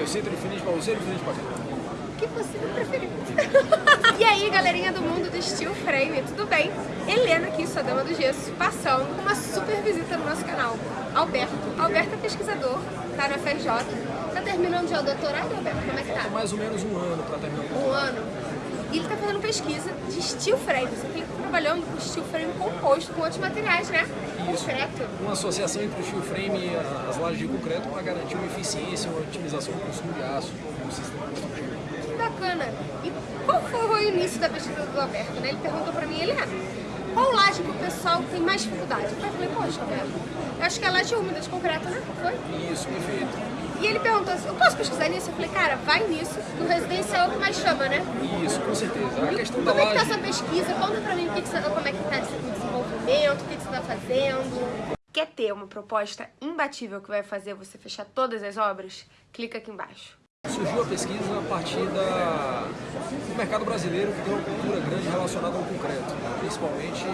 Eu sinto diferente pra você, diferente pra? O que você preferiu? e aí, galerinha do mundo do Steel Frame, tudo bem? Helena aqui, sua dama do gesso, passando com uma super visita no nosso canal. Alberto. Alberto é pesquisador, tá na FRJ. Tá terminando já o doutorado, Alberto? Como é que tá? Mais ou menos um ano pra terminar o Um ano. E ele tá fazendo pesquisa de steel frame. Você tem trabalhando com steel frame composto com outros materiais, né? Isso. Concreto. Uma associação entre o steel frame e as lajes de concreto para garantir uma eficiência, uma otimização do consumo de aço no sistema construtivo. Que bacana. E qual foi o início da pesquisa do Alberto, né? Ele perguntou pra mim, Helena, qual laje que o pessoal tem mais dificuldade? Eu falei, poxa, Alberto, eu acho que é a laje úmida de concreto, né? Foi? Isso, perfeito. E ele perguntou assim, eu posso pesquisar nisso? Eu falei, cara, vai nisso, no residencial é o que mais chama, né? Isso, com certeza. A questão da Como é que tá essa pesquisa? Conta pra mim o que que você, como é que tá esse desenvolvimento, o que que você tá fazendo. Quer ter uma proposta imbatível que vai fazer você fechar todas as obras? Clica aqui embaixo. Surgiu a pesquisa a partir da... do mercado brasileiro que tem uma cultura grande relacionada ao concreto, principalmente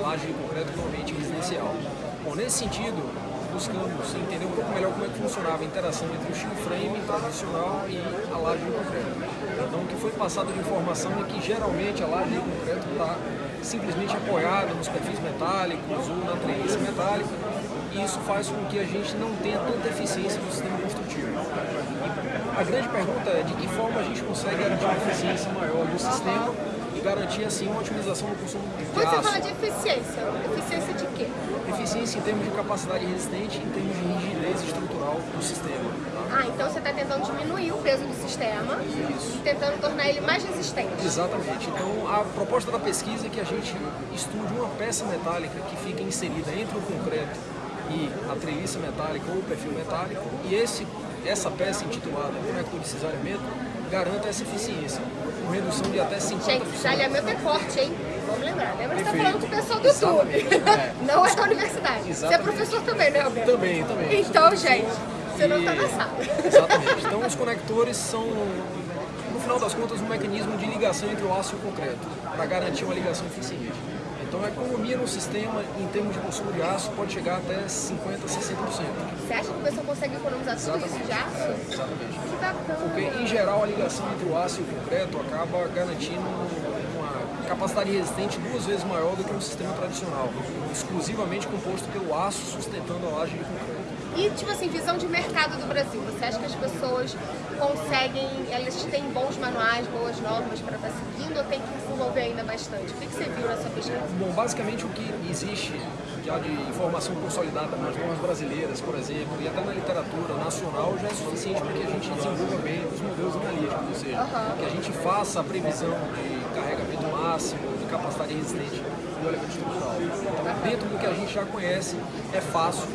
laje de concreto, normalmente residencial. Bom, nesse sentido, buscamos entender um pouco melhor como é que funcionava a interação entre o steel frame tradicional e a laje de concreto. Então, o que foi passado de informação é que geralmente a laje de concreto está simplesmente apoiada nos perfis metálicos ou na treliça metálica e isso faz com que a gente não tenha tanta eficiência no sistema construtivo. E a grande pergunta é de que forma a gente consegue garantir uma eficiência maior do sistema garantir assim uma otimização do consumo de Quando você fala de eficiência, eficiência de quê? Eficiência em termos de capacidade resistente, em termos de rigidez estrutural do sistema. tá? Ah, então você está tentando diminuir o peso do sistema Isso. e tentando tornar ele mais resistente. Exatamente. Então, a proposta da pesquisa é que a gente estude uma peça metálica que fica inserida entre o concreto e a treliça metálica ou o perfil metálico, e esse, essa peça intitulada conector de cisalhamento garanta essa eficiência, com redução de até 50%. Gente, desalhamento é forte, hein? Vamos lembrar. Lembra que você tá Perfeito. falando com o pessoal do YouTube. Exatamente, é. Não é da universidade. Você é Exatamente. professor também, né, Alberto? Também, também. Então, gente, você não tá E- na sala. Exatamente. Então os conectores são, no final das contas, um mecanismo de ligação entre o aço e o concreto, para garantir uma ligação eficiente. Então a economia no sistema, em termos de consumo de aço, pode chegar até 50%, 60%. Você acha que o pessoal economizar tudo isso de aço? Exatamente. Que bacana. Porque, em geral, a ligação entre o aço e o concreto acaba garantindo uma capacidade resistente duas vezes maior do que um sistema tradicional, exclusivamente composto pelo aço sustentando a laje de concreto. E, tipo assim, visão de mercado do Brasil. Você acha que as pessoas conseguem, elas têm bons manuais, boas normas para estar seguindo ou tem que desenvolver ainda bastante? O que, que você viu nessa pesquisa? Bom, basicamente o que existe já de informação consolidada nas normas brasileiras, por exemplo, e até na literatura nacional já é suficiente para que a gente desenvolva bem os modelos analíticos, ou seja, que a gente faça a previsão de carregamento máximo, de capacidade resistente do elemento estrutural. Então, dentro do que a gente já conhece, é fácil,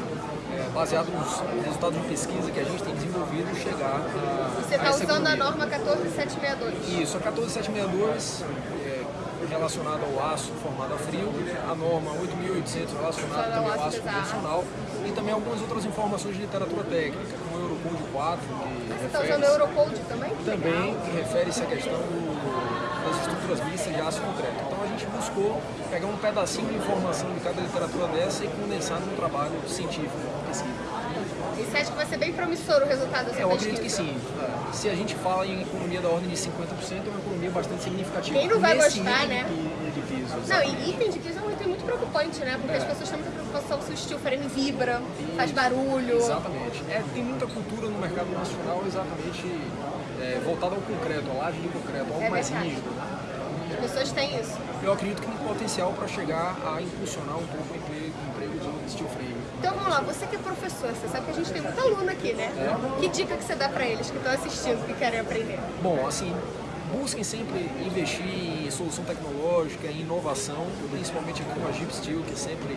é, baseado nos resultados de pesquisa que a gente tem desenvolvido, chegar a Você está usando a norma 14762. Isso, a 14762 é relacionada ao aço formado a frio, a norma 8800 relacionada também ao aço convencional e também algumas outras informações de literatura técnica, como o Eurocode 4, que Você está refere usando o Eurocode também? também que refere-se à questão do- das estruturas mistas de aço concreto. Então a gente buscou pegar um pedacinho de informação de cada literatura dessa e condensar num trabalho científico, pesquisa. E você acha que vai ser bem promissor o resultado dessa É, Eu pesquisa? acredito que sim. Se a gente fala em economia da ordem de 50%, é uma economia bastante significativa. Quem não vai gostar, né? De, de piso, Não, e item de piso é um item muito preocupante, né? Porque É. as pessoas têm muita preocupação se o steel frame vibra, faz barulho. Exatamente. É, tem muita cultura no mercado nacional exatamente é, voltada ao concreto, à laje de concreto, algo É mais rígido. né? As pessoas têm isso. Eu acredito que tem potencial para chegar a impulsionar um pouco o emprego, o emprego do steel frame. Então vamos lá, você que é professor, você sabe que a gente tem muito aluno aqui, né? É. Que dica que você dá pra eles que estão assistindo, que querem aprender? Bom, assim, busquem sempre investir em solução tecnológica, em inovação, principalmente aqui com a Jeep Steel, que é sempre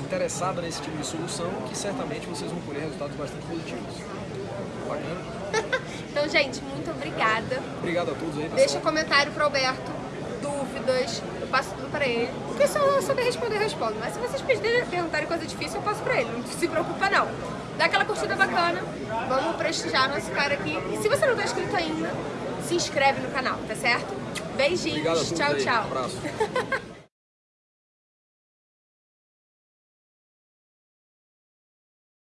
interessada nesse tipo de solução, que certamente vocês vão colher resultados bastante positivos. Bacana? Então, gente, muito obrigada. Obrigado a todos aí, pessoal. Deixa comentário pro Alberto, dúvidas, passo tudo pra ele. O que se eu souber responder, eu respondo. Mas se vocês pedirem, perguntarem coisa difícil, eu passo pra ele. Não se preocupa, não. Dá aquela curtida bacana, vamos prestigiar nosso cara aqui. E se você não tá inscrito ainda, se inscreve no canal, tá certo? Beijinhos, Obrigado tchau, tchau. Um abraço.